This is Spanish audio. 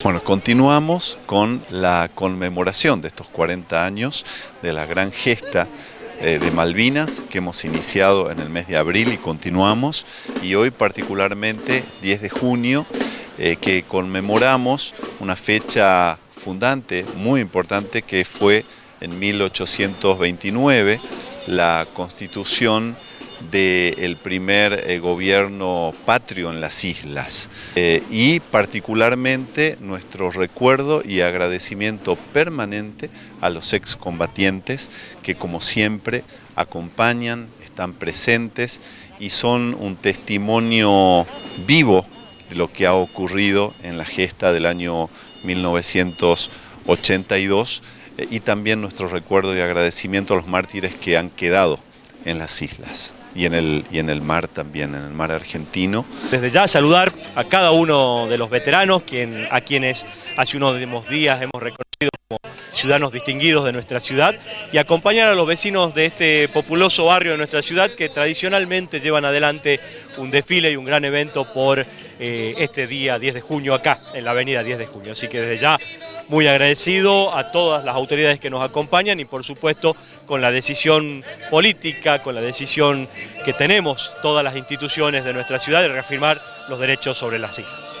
Bueno, continuamos con la conmemoración de estos 40 años de la gran gesta eh, de Malvinas que hemos iniciado en el mes de abril y continuamos. Y hoy particularmente 10 de junio eh, que conmemoramos una fecha fundante muy importante que fue en 1829 la constitución del primer eh, gobierno patrio en las islas. Eh, y particularmente nuestro recuerdo y agradecimiento permanente a los excombatientes que como siempre acompañan, están presentes y son un testimonio vivo de lo que ha ocurrido en la gesta del año 1982 eh, y también nuestro recuerdo y agradecimiento a los mártires que han quedado en las islas y en, el, y en el mar también, en el mar argentino. Desde ya saludar a cada uno de los veteranos quien, a quienes hace unos días hemos reconocido como ciudadanos distinguidos de nuestra ciudad y acompañar a los vecinos de este populoso barrio de nuestra ciudad que tradicionalmente llevan adelante un desfile y un gran evento por eh, este día 10 de junio acá, en la avenida 10 de junio. Así que desde ya muy agradecido a todas las autoridades que nos acompañan y por supuesto con la decisión política, con la decisión que tenemos todas las instituciones de nuestra ciudad de reafirmar los derechos sobre las islas.